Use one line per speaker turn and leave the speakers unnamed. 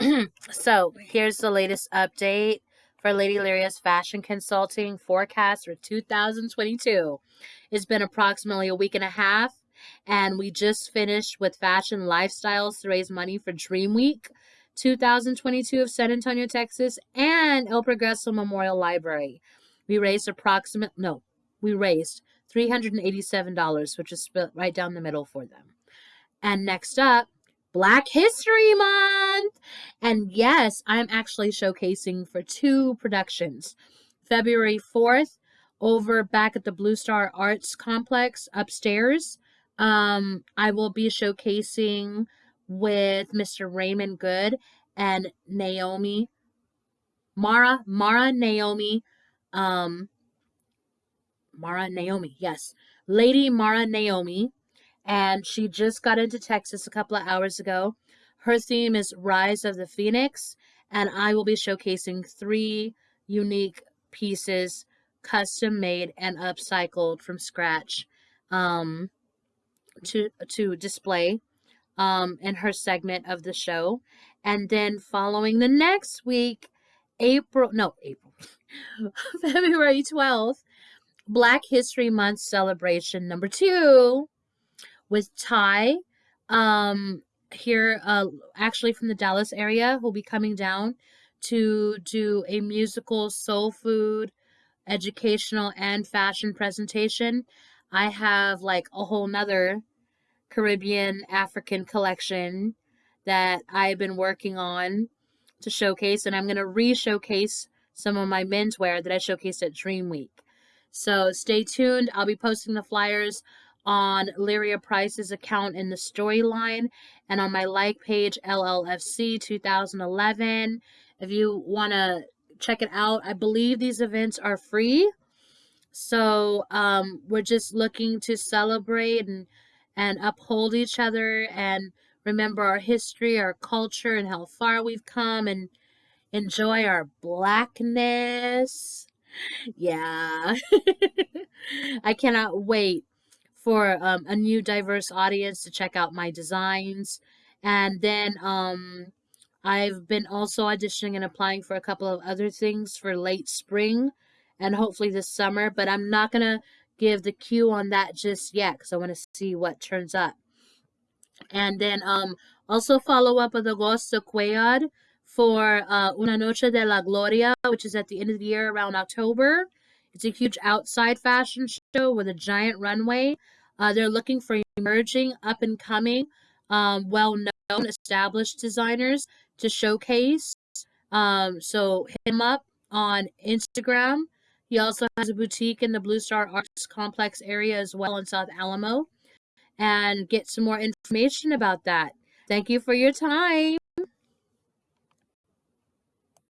so here's the latest update for Lady Lyria's fashion consulting forecast for 2022. It's been approximately a week and a half, and we just finished with fashion lifestyles to raise money for Dream Week 2022 of San Antonio, Texas, and El Progreso Memorial Library. We raised approximate no, we raised $387, which is split right down the middle for them. And next up, Black History Month. And yes, I'm actually showcasing for two productions. February 4th, over back at the Blue Star Arts Complex upstairs, um, I will be showcasing with Mr. Raymond Good and Naomi Mara Mara Naomi um Mara Naomi, yes. Lady Mara Naomi and she just got into Texas a couple of hours ago. Her theme is Rise of the Phoenix, and I will be showcasing three unique pieces, custom made and upcycled from scratch, um, to to display um, in her segment of the show. And then following the next week, April, no, April, February 12th, Black History Month celebration number two with Ty um, here, uh, actually from the Dallas area, who'll be coming down to do a musical soul food, educational, and fashion presentation. I have like a whole nother Caribbean African collection that I've been working on to showcase, and I'm going to re showcase some of my menswear that I showcased at Dream Week. So stay tuned. I'll be posting the flyers on Lyria Price's account in the storyline and on my like page, LLFC 2011. If you want to check it out, I believe these events are free. So um, we're just looking to celebrate and, and uphold each other and remember our history, our culture, and how far we've come and enjoy our blackness. Yeah. I cannot wait for um, a new diverse audience to check out my designs. And then um, I've been also auditioning and applying for a couple of other things for late spring and hopefully this summer, but I'm not going to give the cue on that just yet because I want to see what turns up. And then um, also follow up with Agosto Cuellar for uh, Una Noche de la Gloria, which is at the end of the year around October. It's a huge outside fashion show with a giant runway. Uh, they're looking for emerging, up and coming, um, well known, established designers to showcase. Um, so hit him up on Instagram. He also has a boutique in the Blue Star Arts Complex area as well in South Alamo. And get some more information about that. Thank you for your time.